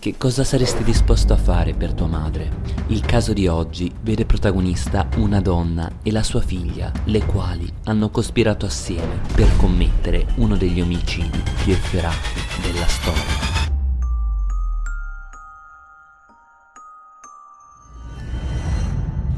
Che cosa saresti disposto a fare per tua madre? Il caso di oggi vede protagonista una donna e la sua figlia, le quali hanno cospirato assieme per commettere uno degli omicidi più efferati della storia.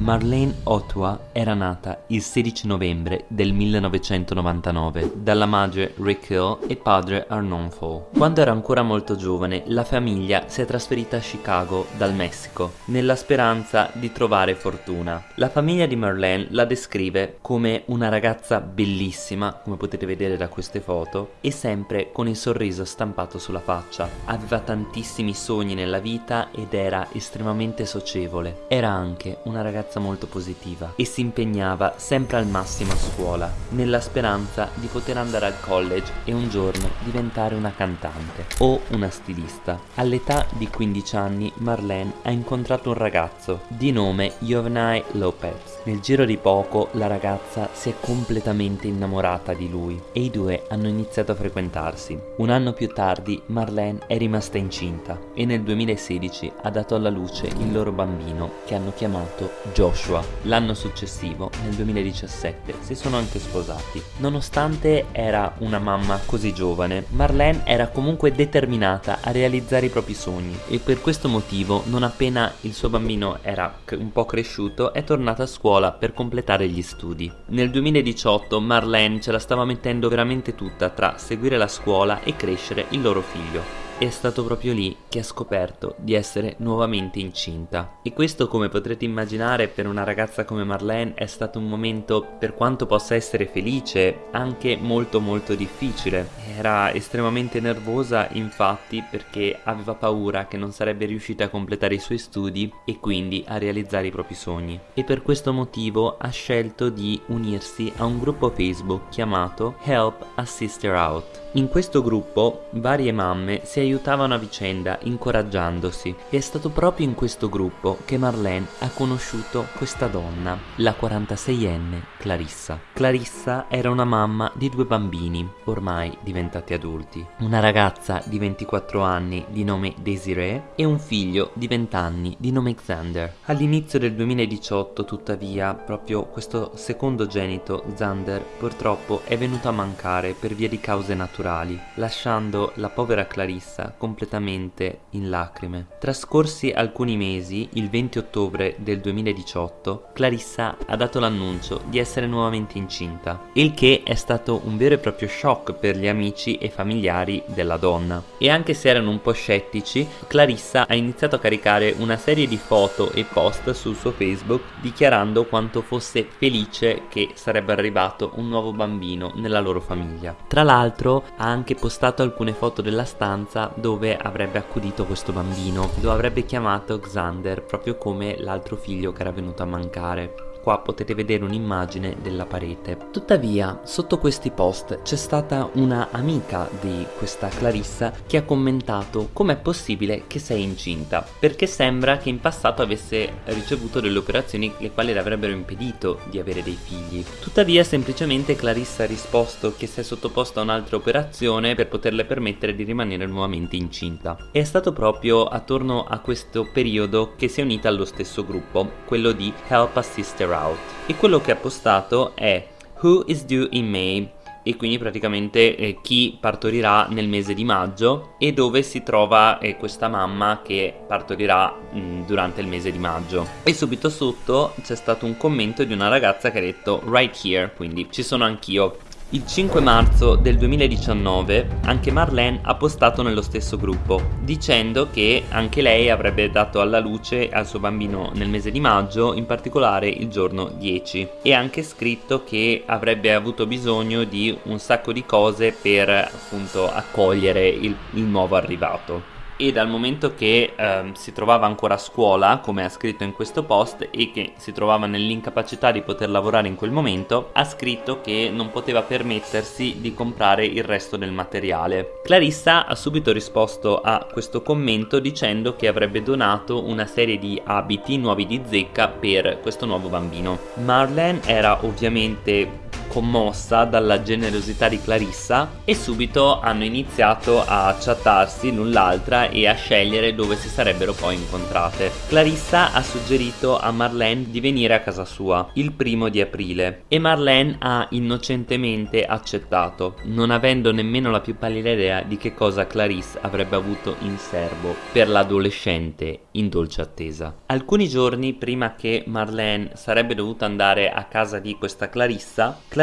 Marlene Otwa era nata il 16 novembre del 1999 dalla madre Hill e padre Arnon Fall. Quando era ancora molto giovane, la famiglia si è trasferita a Chicago dal Messico nella speranza di trovare fortuna. La famiglia di Marlene la descrive come una ragazza bellissima, come potete vedere da queste foto, e sempre con il sorriso stampato sulla faccia. Aveva tantissimi sogni nella vita ed era estremamente socievole. Era anche una ragazza ragazza molto positiva e si impegnava sempre al massimo a scuola, nella speranza di poter andare al college e un giorno diventare una cantante o una stilista. All'età di 15 anni Marlene ha incontrato un ragazzo di nome Jovenai Lopez. Nel giro di poco la ragazza si è completamente innamorata di lui e i due hanno iniziato a frequentarsi. Un anno più tardi Marlene è rimasta incinta e nel 2016 ha dato alla luce il loro bambino che hanno chiamato Joe Joshua. L'anno successivo, nel 2017, si sono anche sposati. Nonostante era una mamma così giovane, Marlene era comunque determinata a realizzare i propri sogni e per questo motivo, non appena il suo bambino era un po' cresciuto, è tornata a scuola per completare gli studi. Nel 2018 Marlene ce la stava mettendo veramente tutta tra seguire la scuola e crescere il loro figlio è stato proprio lì che ha scoperto di essere nuovamente incinta. E questo, come potrete immaginare, per una ragazza come Marlene è stato un momento, per quanto possa essere felice, anche molto molto difficile. Era estremamente nervosa, infatti, perché aveva paura che non sarebbe riuscita a completare i suoi studi e quindi a realizzare i propri sogni. E per questo motivo ha scelto di unirsi a un gruppo Facebook chiamato Help a Sister Out. In questo gruppo varie mamme si aiutavano a vicenda incoraggiandosi e è stato proprio in questo gruppo che Marlene ha conosciuto questa donna, la 46enne Clarissa. Clarissa era una mamma di due bambini, ormai diventati adulti, una ragazza di 24 anni di nome Desiree e un figlio di 20 anni di nome Xander. All'inizio del 2018 tuttavia proprio questo secondogenito Xander purtroppo è venuto a mancare per via di cause naturali lasciando la povera Clarissa completamente in lacrime. Trascorsi alcuni mesi, il 20 ottobre del 2018, Clarissa ha dato l'annuncio di essere nuovamente incinta, il che è stato un vero e proprio shock per gli amici e familiari della donna. E anche se erano un po' scettici, Clarissa ha iniziato a caricare una serie di foto e post sul suo Facebook dichiarando quanto fosse felice che sarebbe arrivato un nuovo bambino nella loro famiglia. Tra l'altro ha anche postato alcune foto della stanza dove avrebbe accudito questo bambino, lo avrebbe chiamato Xander proprio come l'altro figlio che era venuto a mancare. Qua potete vedere un'immagine della parete. Tuttavia, sotto questi post c'è stata una amica di questa Clarissa che ha commentato com'è possibile che sei incinta, perché sembra che in passato avesse ricevuto delle operazioni le quali le avrebbero impedito di avere dei figli. Tuttavia, semplicemente Clarissa ha risposto che si è sottoposta a un'altra operazione per poterle permettere di rimanere nuovamente incinta. E è stato proprio attorno a questo periodo che si è unita allo stesso gruppo, quello di Help a Sister Out e quello che ha postato è Who is due in May e quindi praticamente eh, chi partorirà nel mese di maggio e dove si trova eh, questa mamma che partorirà mh, mm, durante il mese di maggio. E subito sotto c'è stato un commento di una ragazza che ha detto right here quindi ci sono anch'io il 5 marzo del 2019 anche Marlene ha postato nello stesso gruppo dicendo che anche lei avrebbe dato alla luce al suo bambino nel mese di maggio, in particolare il giorno 10 e ha anche scritto che avrebbe avuto bisogno di un sacco di cose per appunto accogliere il, il nuovo arrivato e dal momento che ehm, si trovava ancora a scuola, come ha scritto in questo post, e che si trovava nell'incapacità di poter lavorare in quel momento, ha scritto che non poteva permettersi di comprare il resto del materiale. Clarissa ha subito risposto a questo commento dicendo che avrebbe donato una serie di abiti nuovi di zecca per questo nuovo bambino. Marlene era ovviamente commossa dalla generosità di Clarissa e subito hanno iniziato a chattarsi l'un l'altra e a scegliere dove si sarebbero poi incontrate. Clarissa ha suggerito a Marlene di venire a casa sua il primo di aprile e Marlene ha innocentemente accettato, non avendo nemmeno la più pallida idea di che cosa Clarisse avrebbe avuto in serbo per l'adolescente in dolce attesa. Alcuni giorni prima che Marlene sarebbe dovuta andare a casa di questa Clarissa, Clarissa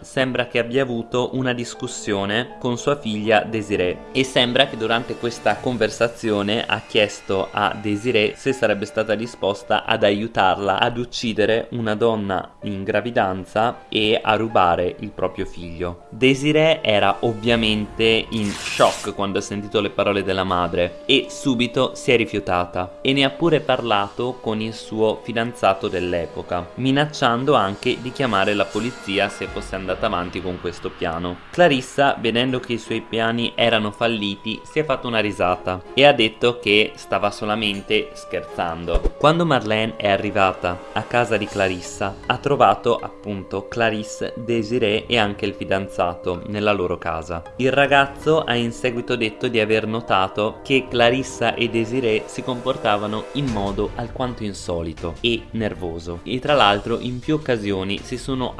sembra che abbia avuto una discussione con sua figlia Desiree e sembra che durante questa conversazione ha chiesto a Desiree se sarebbe stata disposta ad aiutarla ad uccidere una donna in gravidanza e a rubare il proprio figlio. Desiree era ovviamente in shock quando ha sentito le parole della madre e subito si è rifiutata e ne ha pure parlato con il suo fidanzato dell'epoca, minacciando anche di chiamare la polizia se fosse andata avanti con questo piano. Clarissa, vedendo che i suoi piani erano falliti, si è fatta una risata e ha detto che stava solamente scherzando. Quando Marlene è arrivata a casa di Clarissa, ha trovato appunto Clarisse, Desiree e anche il fidanzato nella loro casa. Il ragazzo ha in seguito detto di aver notato che Clarissa e Desiree si comportavano in modo alquanto insolito e nervoso e tra l'altro in più occasioni si sono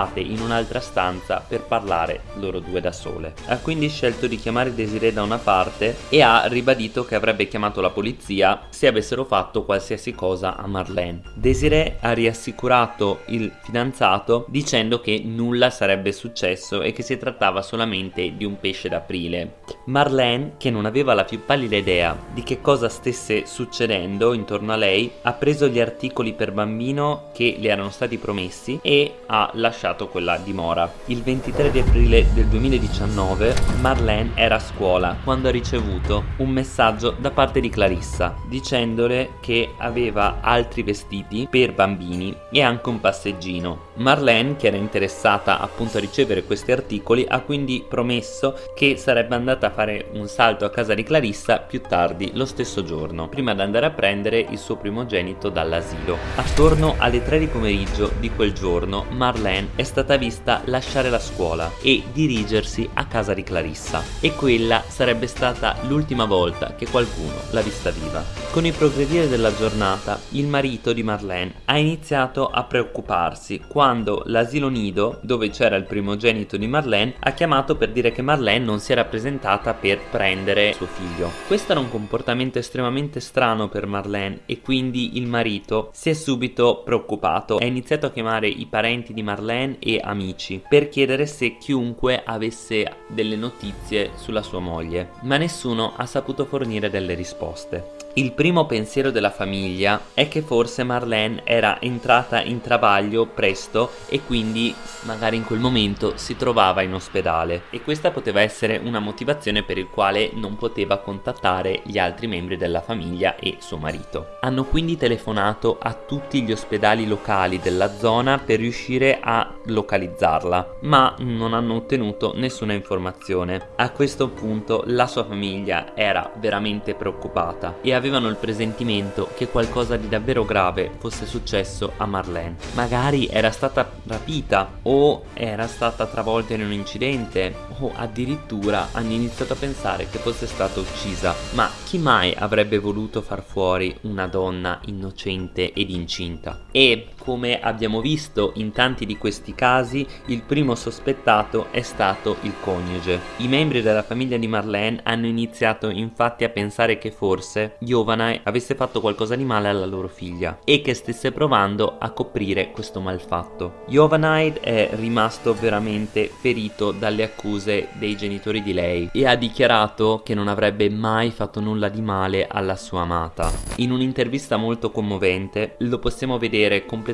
appartate in un'altra stanza per parlare loro due da sole. Ha quindi scelto di chiamare Desiree da una parte e ha ribadito che avrebbe chiamato la polizia se avessero fatto qualsiasi cosa a Marlene. Desiree ha riassicurato il fidanzato dicendo che nulla sarebbe successo e che si trattava solamente di un pesce d'aprile. Marlene, che non aveva la più pallida idea di che cosa stesse succedendo intorno a lei, ha preso gli articoli per bambino che le erano stati promessi e ha lasciato quella dimora. Il 23 di aprile del 2019 Marlene era a scuola quando ha ricevuto un messaggio da parte di Clarissa dicendole che aveva altri vestiti per bambini e anche un passeggino. Marlene, che era interessata appunto a ricevere questi articoli, ha quindi promesso che sarebbe andata a fare un salto a casa di Clarissa più tardi lo stesso giorno, prima di andare a prendere il suo primogenito dall'asilo. Attorno alle 3 di pomeriggio di quel giorno, Marlene è stata vista lasciare la scuola e dirigersi a casa di Clarissa e quella sarebbe stata l'ultima volta che qualcuno l'ha vista viva. Con il progredire della giornata, il marito di Marlene ha iniziato a preoccuparsi quando l'asilo nido, dove c'era il primogenito di Marlene, ha chiamato per dire che Marlene non si era presentata per prendere suo figlio. Questo era un comportamento estremamente strano per Marlene e quindi il marito si è subito preoccupato. Ha iniziato a chiamare i parenti di Marlene e amici per chiedere se chiunque avesse delle notizie sulla sua moglie, ma nessuno ha saputo fornire delle risposte. Il primo pensiero della famiglia è che forse Marlene era entrata in travaglio presto e quindi magari in quel momento si trovava in ospedale e questa poteva essere una motivazione per il quale non poteva contattare gli altri membri della famiglia e suo marito. Hanno quindi telefonato a tutti gli ospedali locali della zona per riuscire a localizzarla, ma non hanno ottenuto nessuna informazione. A questo punto la sua famiglia era veramente preoccupata e avevano il presentimento che qualcosa di davvero grave fosse successo a Marlene. Magari era stata rapita o era stata travolta in un incidente o addirittura hanno iniziato a pensare che fosse stata uccisa. Ma chi mai avrebbe voluto far fuori una donna innocente ed incinta? E come abbiamo visto in tanti di questi casi, il primo sospettato è stato il coniuge. I membri della famiglia di Marlene hanno iniziato infatti a pensare che forse Giovanai avesse fatto qualcosa di male alla loro figlia e che stesse provando a coprire questo malfatto. Giovanai è rimasto veramente ferito dalle accuse dei genitori di lei e ha dichiarato che non avrebbe mai fatto nulla di male alla sua amata. In un'intervista molto commovente lo possiamo vedere completamente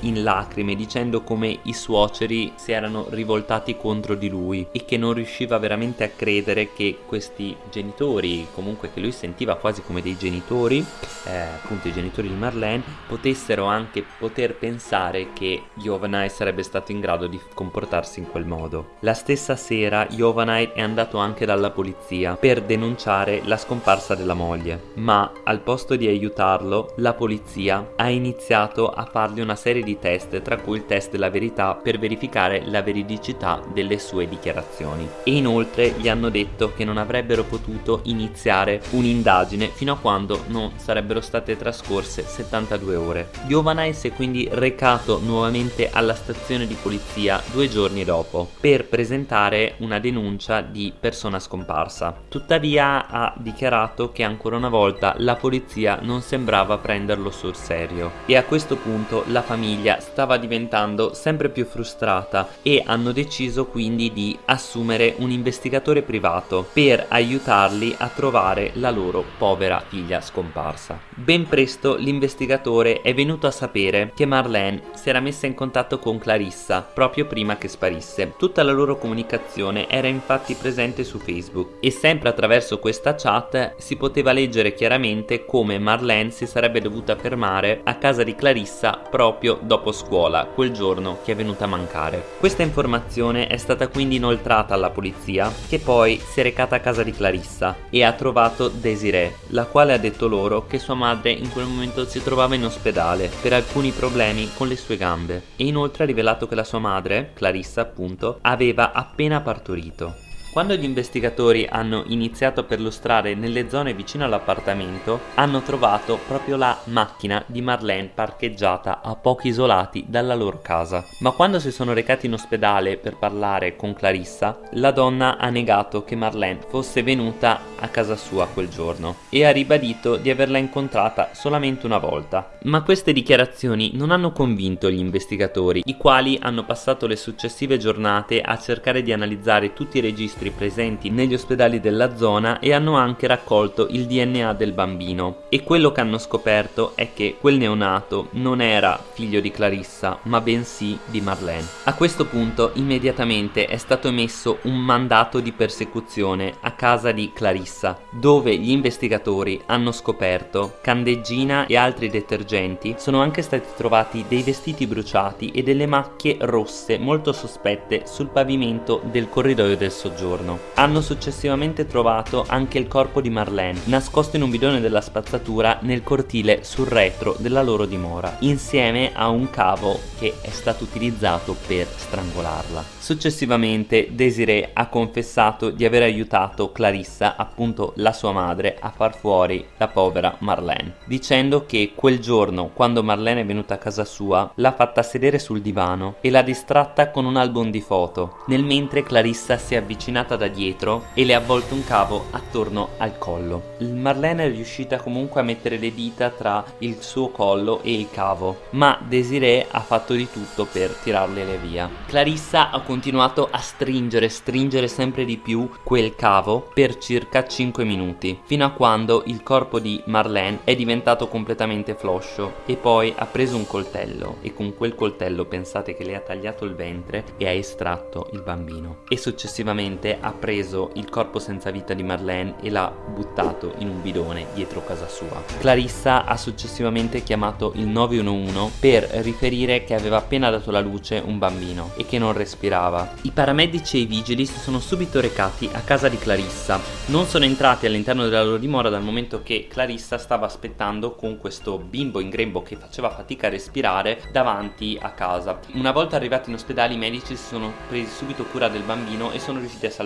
in lacrime dicendo come i suoceri si erano rivoltati contro di lui e che non riusciva veramente a credere che questi genitori, comunque che lui sentiva quasi come dei genitori, eh, appunto i genitori di Marlene, potessero anche poter pensare che Giovanai sarebbe stato in grado di comportarsi in quel modo. La stessa sera Giovanai è andato anche dalla polizia per denunciare la scomparsa della moglie, ma al posto di aiutarlo, la polizia ha iniziato a farlo fargli una serie di test, tra cui il test della verità per verificare la veridicità delle sue dichiarazioni. E inoltre gli hanno detto che non avrebbero potuto iniziare un'indagine fino a quando non sarebbero state trascorse 72 ore. Giovanai si è quindi recato nuovamente alla stazione di polizia due giorni dopo per presentare una denuncia di persona scomparsa. Tuttavia ha dichiarato che ancora una volta la polizia non sembrava prenderlo sul serio e a questo punto la famiglia stava diventando sempre più frustrata e hanno deciso quindi di assumere un investigatore privato per aiutarli a trovare la loro povera figlia scomparsa. Ben presto l'investigatore è venuto a sapere che Marlene si era messa in contatto con Clarissa proprio prima che sparisse. Tutta la loro comunicazione era infatti presente su Facebook e sempre attraverso questa chat si poteva leggere chiaramente come Marlene si sarebbe dovuta fermare a casa di Clarissa proprio dopo scuola, quel giorno che è venuta a mancare. Questa informazione è stata quindi inoltrata alla polizia che poi si è recata a casa di Clarissa e ha trovato Desiree, la quale ha detto loro che sua madre in quel momento si trovava in ospedale per alcuni problemi con le sue gambe e inoltre ha rivelato che la sua madre, Clarissa appunto, aveva appena partorito. Quando gli investigatori hanno iniziato a perlustrare nelle zone vicino all'appartamento, hanno trovato proprio la macchina di Marlene parcheggiata a pochi isolati dalla loro casa. Ma quando si sono recati in ospedale per parlare con Clarissa, la donna ha negato che Marlene fosse venuta a casa sua quel giorno e ha ribadito di averla incontrata solamente una volta. Ma queste dichiarazioni non hanno convinto gli investigatori, i quali hanno passato le successive giornate a cercare di analizzare tutti i registri registri presenti negli ospedali della zona e hanno anche raccolto il DNA del bambino. E quello che hanno scoperto è che quel neonato non era figlio di Clarissa ma bensì di Marlene. A questo punto immediatamente è stato emesso un mandato di persecuzione a casa di Clarissa dove gli investigatori hanno scoperto candeggina e altri detergenti. Sono anche stati trovati dei vestiti bruciati e delle macchie rosse molto sospette sul pavimento del corridoio del soggiorno giorno. Hanno successivamente trovato anche il corpo di Marlene, nascosto in un bidone della spazzatura nel cortile sul retro della loro dimora, insieme a un cavo che è stato utilizzato per strangolarla. Successivamente Desiree ha confessato di aver aiutato Clarissa, appunto la sua madre, a far fuori la povera Marlene, dicendo che quel giorno, quando Marlene è venuta a casa sua, l'ha fatta sedere sul divano e l'ha distratta con un album di foto, nel mentre Clarissa si è avvicinata da dietro e le ha avvolto un cavo attorno al collo. Marlene è riuscita comunque a mettere le dita tra il suo collo e il cavo, ma Desiree ha fatto di tutto per tirarle via. Clarissa ha continuato a stringere, stringere sempre di più quel cavo per circa 5 minuti, fino a quando il corpo di Marlene è diventato completamente floscio e poi ha preso un coltello e con quel coltello pensate che le ha tagliato il ventre e ha estratto il bambino e successivamente ha preso il corpo senza vita di Marlene e l'ha buttato in un bidone dietro casa sua. Clarissa ha successivamente chiamato il 911 per riferire che aveva appena dato alla luce un bambino e che non respirava. I paramedici e i vigili si sono subito recati a casa di Clarissa. Non sono entrati all'interno della loro dimora dal momento che Clarissa stava aspettando con questo bimbo in grembo che faceva fatica a respirare davanti a casa. Una volta arrivati in ospedale i medici si sono presi subito cura del bambino e sono riusciti a salvarlo.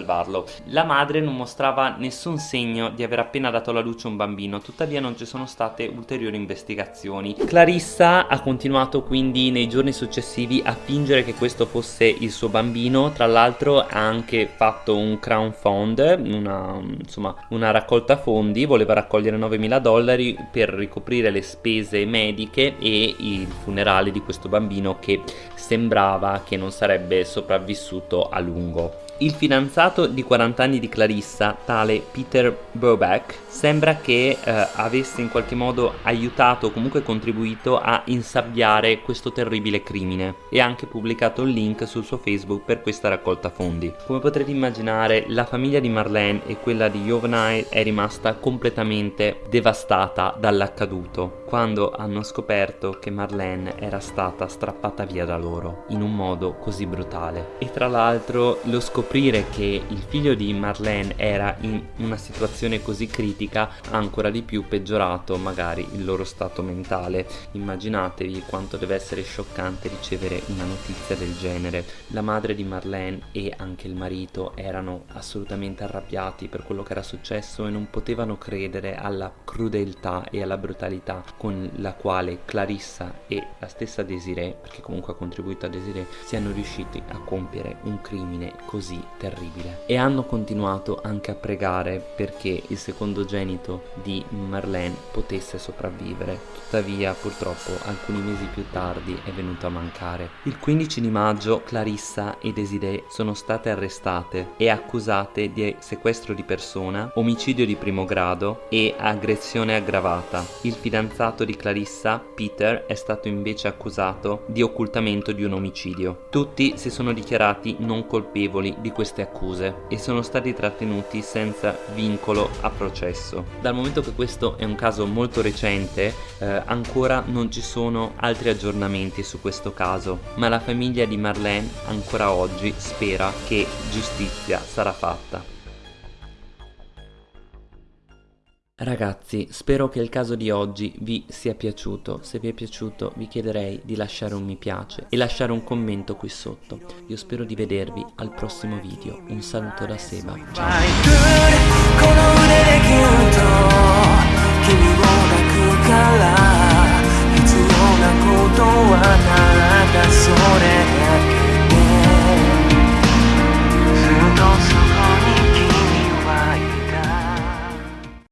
La madre non mostrava nessun segno di aver appena dato alla luce un bambino, tuttavia non ci sono state ulteriori investigazioni. Clarissa ha continuato quindi nei giorni successivi a fingere che questo fosse il suo bambino bambino tra l'altro ha anche fatto un crowdfund una, insomma una raccolta fondi voleva raccogliere 9.000 dollari per ricoprire le spese mediche e il funerale di questo bambino che sembrava che non sarebbe sopravvissuto a lungo il fidanzato di 40 anni di Clarissa, tale Peter Burback, sembra che eh, avesse in qualche modo aiutato o comunque contribuito a insabbiare questo terribile crimine e ha anche pubblicato un link sul suo Facebook per questa raccolta fondi. Come potrete immaginare, la famiglia di Marlene e quella di Jovenai è rimasta completamente devastata dall'accaduto quando hanno scoperto che Marlene era stata strappata via da loro in un modo così brutale. E tra l'altro lo scoprire scoprire che il figlio di Marlene era in una situazione così critica ha ancora di più peggiorato magari il loro stato mentale. Immaginatevi quanto deve essere scioccante ricevere una notizia del genere. La madre di Marlene e anche il marito erano assolutamente arrabbiati per quello che era successo e non potevano credere alla crudeltà e alla brutalità con la quale Clarissa e la stessa Desiree, perché comunque ha contribuito a Desiree, siano riusciti a compiere un crimine così terribile. E hanno continuato anche a pregare perché il secondogenito di Marlene potesse sopravvivere. Tuttavia, purtroppo, alcuni mesi più tardi è venuto a mancare. Il 15 di maggio Clarissa e Desiree sono state arrestate e accusate di sequestro di persona, omicidio di primo grado e aggressione aggravata. Il fidanzato di Clarissa, Peter, è stato invece accusato di occultamento di un omicidio. Tutti si sono dichiarati non colpevoli di queste accuse e sono stati trattenuti senza vincolo a processo. Dal momento che questo è un caso molto recente, eh, ancora non ci sono altri aggiornamenti su questo caso, ma la famiglia di Marlene ancora oggi spera che giustizia sarà fatta. Ragazzi, spero che il caso di oggi vi sia piaciuto. Se vi è piaciuto vi chiederei di lasciare un mi piace e lasciare un commento qui sotto. Io spero di vedervi al prossimo video. Un saluto da Seba. Ciao!